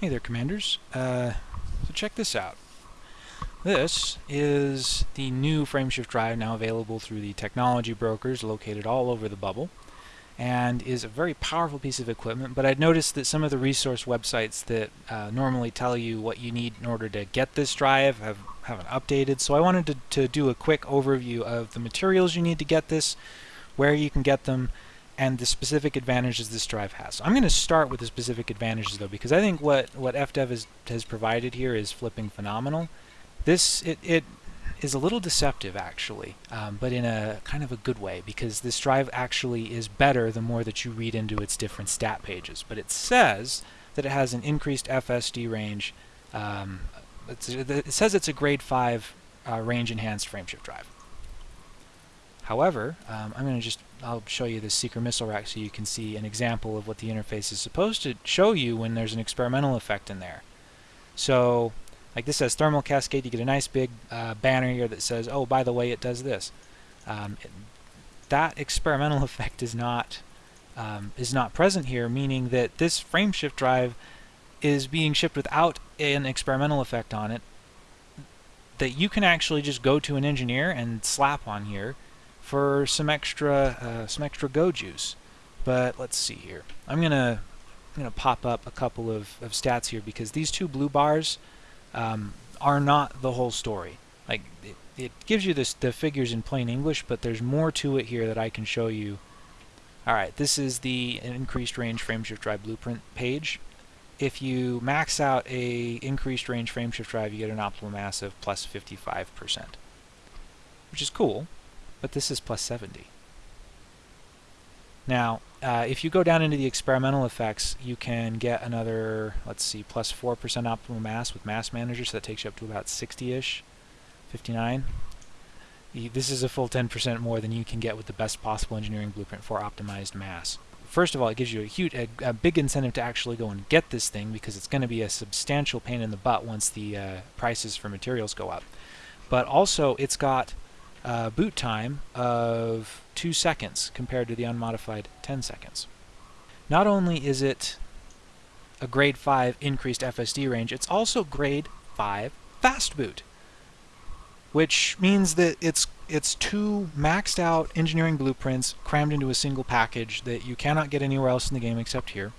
Hey there, Commanders. Uh, so check this out. This is the new frameshift drive now available through the technology brokers located all over the bubble and is a very powerful piece of equipment but I'd noticed that some of the resource websites that uh, normally tell you what you need in order to get this drive have, haven't updated so I wanted to, to do a quick overview of the materials you need to get this, where you can get them, and the specific advantages this drive has. So I'm going to start with the specific advantages though because I think what, what FDev has, has provided here is flipping phenomenal. This, it, it is a little deceptive actually, um, but in a kind of a good way because this drive actually is better the more that you read into its different stat pages. But it says that it has an increased FSD range. Um, it says it's a grade 5 uh, range enhanced frameshift drive. However, um, I'm going to just, I'll show you the Seeker missile rack so you can see an example of what the interface is supposed to show you when there's an experimental effect in there. So, like this says thermal cascade, you get a nice big uh, banner here that says, oh, by the way, it does this. Um, it, that experimental effect is not um, is not present here, meaning that this frameshift drive is being shipped without an experimental effect on it that you can actually just go to an engineer and slap on here for some extra uh, some extra go juice. But let's see here. I'm gonna I'm gonna pop up a couple of, of stats here because these two blue bars um, are not the whole story. Like it, it gives you this, the figures in plain English, but there's more to it here that I can show you. Alright, this is the increased range frameshift drive blueprint page. If you max out a increased range frameshift drive, you get an optimal mass of plus 55%, which is cool but this is plus 70. Now, uh, if you go down into the experimental effects, you can get another, let's see, plus 4% optimal mass with Mass Manager, so that takes you up to about 60-ish, 59. This is a full 10% more than you can get with the best possible engineering blueprint for optimized mass. First of all, it gives you a huge, a, a big incentive to actually go and get this thing because it's going to be a substantial pain in the butt once the uh, prices for materials go up. But also, it's got uh, boot time of 2 seconds compared to the unmodified 10 seconds. Not only is it a grade 5 increased FSD range, it's also grade 5 fast boot, which means that it's it's two maxed out engineering blueprints crammed into a single package that you cannot get anywhere else in the game except here.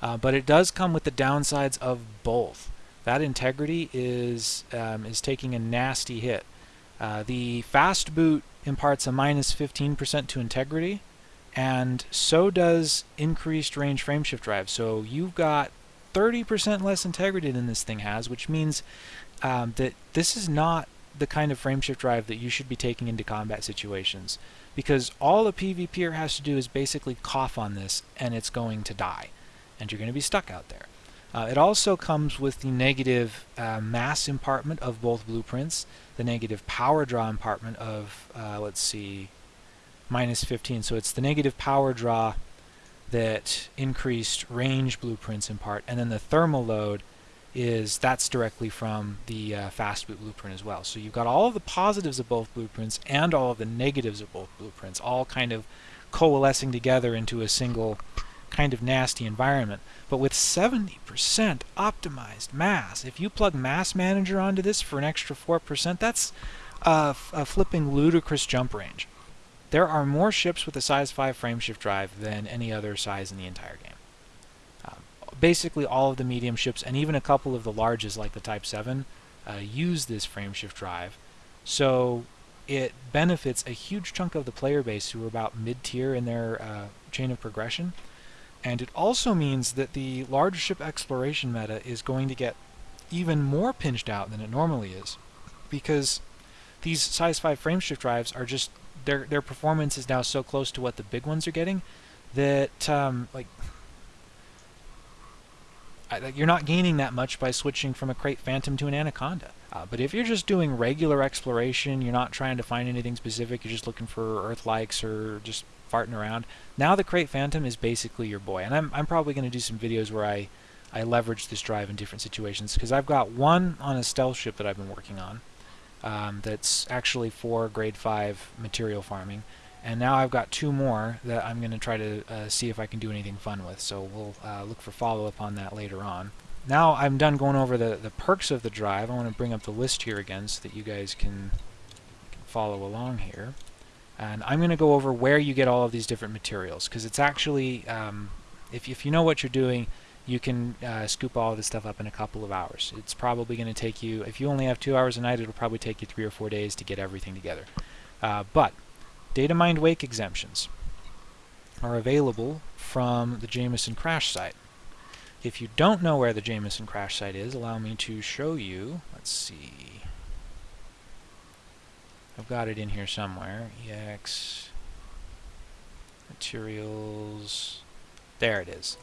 Uh, but it does come with the downsides of both. That integrity is um, is taking a nasty hit. Uh, the fast boot imparts a minus 15% to integrity, and so does increased range frameshift drive. So you've got 30% less integrity than this thing has, which means um, that this is not the kind of frameshift drive that you should be taking into combat situations. Because all a PvPer has to do is basically cough on this, and it's going to die. And you're going to be stuck out there. Uh, it also comes with the negative uh, mass impartment of both blueprints, the negative power draw impartment of, uh, let's see, minus 15. So it's the negative power draw that increased range blueprints impart, and then the thermal load is that's directly from the uh, fast boot blueprint as well. So you've got all of the positives of both blueprints and all of the negatives of both blueprints all kind of coalescing together into a single kind of nasty environment. But with 70% optimized mass, if you plug Mass Manager onto this for an extra 4%, that's a, a flipping ludicrous jump range. There are more ships with a size 5 frameshift drive than any other size in the entire game. Um, basically all of the medium ships and even a couple of the larges like the Type 7 uh, use this frameshift drive. So it benefits a huge chunk of the player base who are about mid-tier in their uh, chain of progression and it also means that the large ship exploration meta is going to get even more pinched out than it normally is. Because these size 5 frameshift drives are just, their, their performance is now so close to what the big ones are getting that, um, like, you're not gaining that much by switching from a Krait Phantom to an Anaconda. Uh, but if you're just doing regular exploration, you're not trying to find anything specific, you're just looking for Earth likes or just farting around. Now the Krait Phantom is basically your boy, and I'm, I'm probably going to do some videos where I, I leverage this drive in different situations, because I've got one on a stealth ship that I've been working on um, that's actually for grade 5 material farming, and now I've got two more that I'm going to try to uh, see if I can do anything fun with, so we'll uh, look for follow-up on that later on. now I'm done going over the, the perks of the drive. I want to bring up the list here again so that you guys can, can follow along here. And I'm going to go over where you get all of these different materials because it's actually, um, if, if you know what you're doing, you can uh, scoop all this stuff up in a couple of hours. It's probably going to take you, if you only have two hours a night, it'll probably take you three or four days to get everything together. Uh, but data mined wake exemptions are available from the Jameson crash site. If you don't know where the Jameson crash site is, allow me to show you. Let's see. I've got it in here somewhere. EX materials. There it is.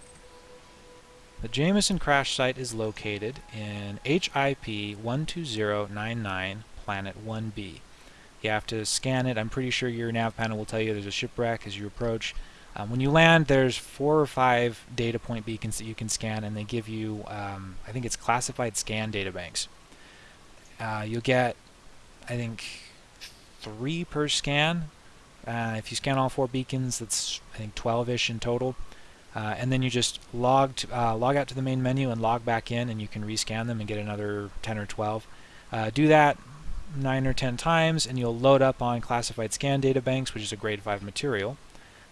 The Jameson crash site is located in HIP 12099 Planet 1b. You have to scan it. I'm pretty sure your nav panel will tell you there's a shipwreck as you approach. Um, when you land, there's four or five data point beacons that you can scan, and they give you, um, I think it's classified scan data banks. Uh, you'll get, I think, three per scan. Uh, if you scan all four beacons, that's I think 12-ish in total. Uh, and then you just log to, uh, log out to the main menu and log back in, and you can rescan them and get another 10 or 12. Uh, do that nine or 10 times, and you'll load up on classified scan data banks, which is a grade 5 material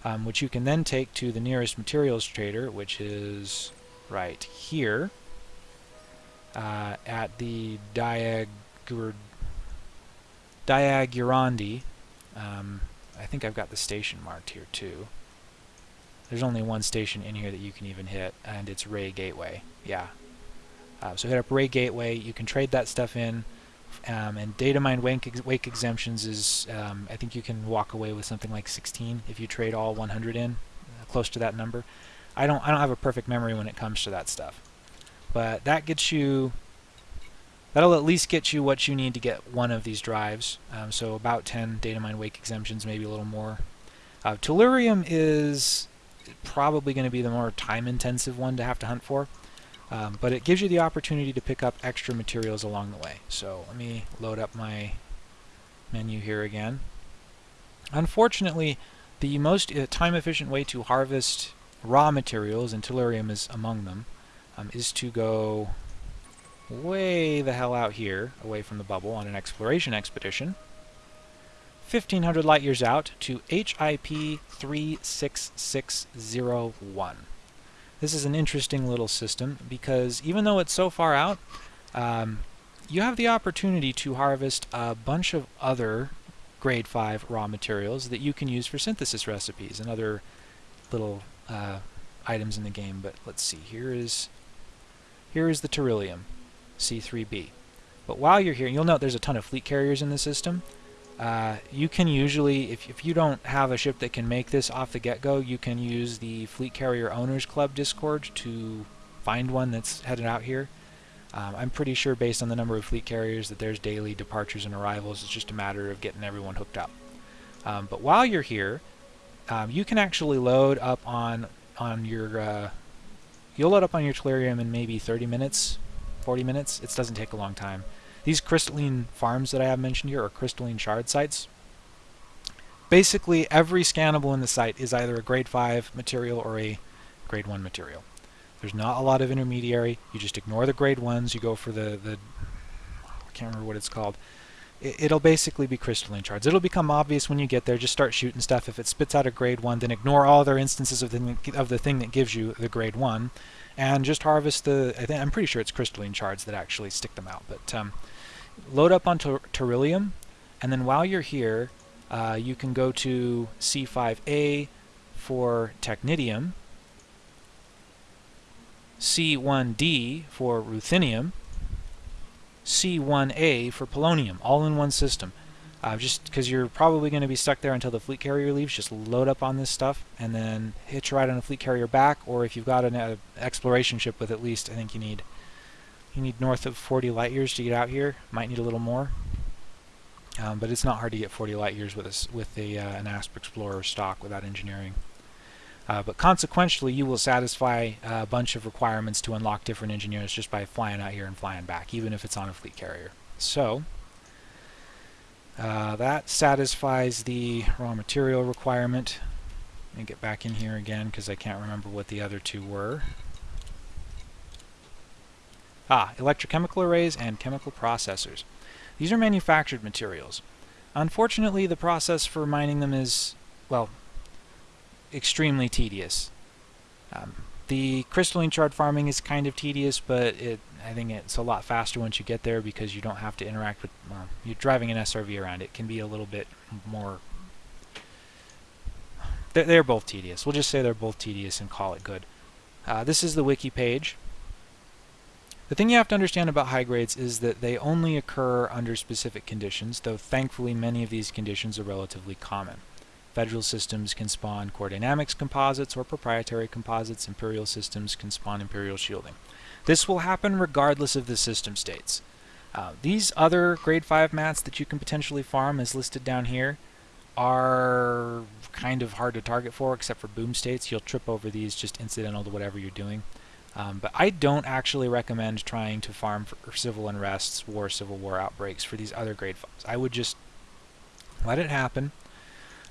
um, which you can then take to the nearest materials trader, which is right here uh, at the Diagur Diagurandi. Um, I think I've got the station marked here too. There's only one station in here that you can even hit, and it's Ray Gateway. Yeah. Uh, so hit up Ray Gateway. You can trade that stuff in. Um, and data mine wake, ex wake exemptions is, um, I think you can walk away with something like 16 if you trade all 100 in, uh, close to that number. I don't, I don't have a perfect memory when it comes to that stuff. But that gets you, that'll at least get you what you need to get one of these drives. Um, so about 10 data mine wake exemptions, maybe a little more. Uh, Tellurium is probably going to be the more time intensive one to have to hunt for. Um, but it gives you the opportunity to pick up extra materials along the way. So let me load up my menu here again. Unfortunately, the most uh, time-efficient way to harvest raw materials, and tellurium is among them, um, is to go way the hell out here, away from the bubble, on an exploration expedition. 1500 light years out to HIP 36601. This is an interesting little system because even though it's so far out, um, you have the opportunity to harvest a bunch of other grade 5 raw materials that you can use for synthesis recipes and other little uh, items in the game. But let's see, here is here is the Tellurium C3b. But while you're here, you'll note there's a ton of fleet carriers in the system. Uh, you can usually, if, if you don't have a ship that can make this off the get-go, you can use the Fleet Carrier Owners Club Discord to find one that's headed out here. Um, I'm pretty sure based on the number of fleet carriers that there's daily departures and arrivals. It's just a matter of getting everyone hooked up. Um, but while you're here, um, you can actually load up on on your uh, you'll load up on your Tellurium in maybe 30 minutes, 40 minutes. It doesn't take a long time. These crystalline farms that I have mentioned here are crystalline shard sites. Basically, every scannable in the site is either a grade 5 material or a grade 1 material. There's not a lot of intermediary. You just ignore the grade 1s. You go for the, the I can't remember what it's called. It, will basically be crystalline shards. It'll become obvious when you get there. Just start shooting stuff. If it spits out a grade 1, then ignore all other instances of the, of the thing that gives you the grade 1 and just harvest the, I think, I'm pretty sure it's crystalline shards that actually stick them out. But um, load up on Tellurium, and then while you're here, uh, you can go to C5A for Technetium, C1D for Ruthenium, C1A for Polonium, all in one system. Uh, just because you're probably going to be stuck there until the fleet carrier leaves, just load up on this stuff and then hitch a ride on a fleet carrier back, or if you've got an uh, exploration ship with at least, I think you need you need north of 40 light years to get out here. Might need a little more. Um, but it's not hard to get 40 light years with, a, with a, uh, an Asp Explorer stock without engineering. Uh, but consequentially, you will satisfy a bunch of requirements to unlock different engineers just by flying out here and flying back, even if it's on a fleet carrier. So, uh, that satisfies the raw material requirement. Let me get back in here again because I can't remember what the other two were. Ah, electrochemical arrays and chemical processors. These are manufactured materials. Unfortunately, the process for mining them is, well, extremely tedious. Um, the crystalline shard farming is kind of tedious, but it, I think it's a lot faster once you get there because you don't have to interact with, you're driving an SRV around. It can be a little bit more, they're, they're both tedious. We'll just say they're both tedious and call it good. Uh, this is the wiki page. The thing you have to understand about high grades is that they only occur under specific conditions, though thankfully many of these conditions are relatively common. Federal systems can spawn core dynamics composites or proprietary composites. Imperial systems can spawn imperial shielding. This will happen regardless of the system states. Uh, these other grade 5 mats that you can potentially farm as listed down here are kind of hard to target for except for boom states. You'll trip over these just incidental to whatever you're doing. Um, but I don't actually recommend trying to farm for civil unrests, war, civil war outbreaks for these other grade 5s. I would just let it happen.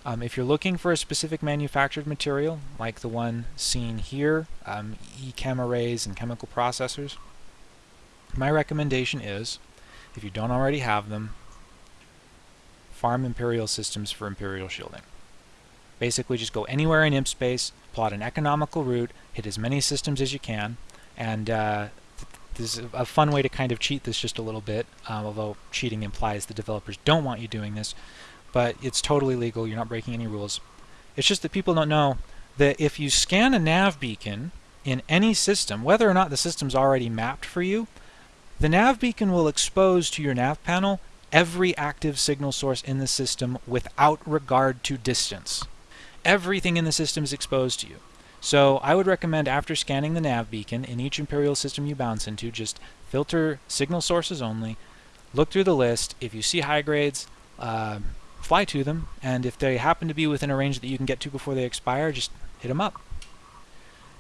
Um, if you're looking for a specific manufactured material, like the one seen here, um, e-chem arrays and chemical processors, my recommendation is, if you don't already have them, farm Imperial systems for Imperial shielding. Basically just go anywhere in imp space, plot an economical route, hit as many systems as you can, and uh, this is a fun way to kind of cheat this just a little bit, uh, although cheating implies the developers don't want you doing this, but it's totally legal, you're not breaking any rules. It's just that people don't know that if you scan a nav beacon in any system, whether or not the system's already mapped for you, the nav beacon will expose to your nav panel every active signal source in the system without regard to distance. Everything in the system is exposed to you. So I would recommend after scanning the nav beacon in each Imperial system you bounce into, just filter signal sources only, look through the list. If you see high grades, uh, fly to them, and if they happen to be within a range that you can get to before they expire, just hit them up.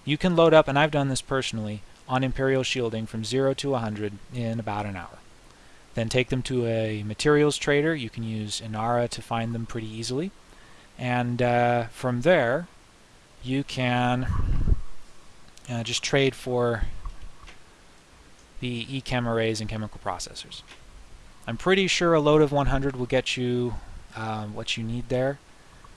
You can load up, and I've done this personally, on Imperial Shielding from 0 to 100 in about an hour. Then take them to a materials trader. You can use Inara to find them pretty easily. And uh, from there, you can uh, just trade for the e-chem arrays and chemical processors. I'm pretty sure a load of 100 will get you um, what you need there.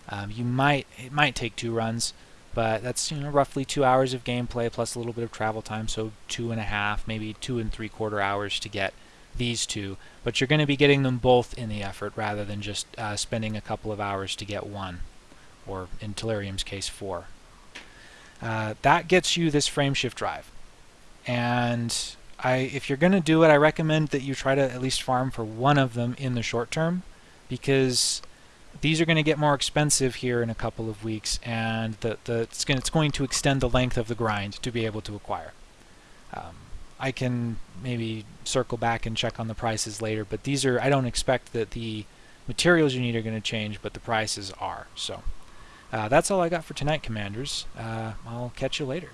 Um, you might it might take two runs, but that's you know roughly two hours of gameplay plus a little bit of travel time, so two and a half, maybe two and three quarter hours to get these two. But you're going to be getting them both in the effort rather than just uh, spending a couple of hours to get one, or in Tellurium's case, four. Uh, that gets you this frameshift drive, and I, if you're going to do it, I recommend that you try to at least farm for one of them in the short term because these are going to get more expensive here in a couple of weeks and the, the, it's, going, it's going to extend the length of the grind to be able to acquire. Um, I can maybe circle back and check on the prices later, but these are, I don't expect that the materials you need are going to change, but the prices are. So uh, that's all I got for tonight, Commanders. Uh, I'll catch you later.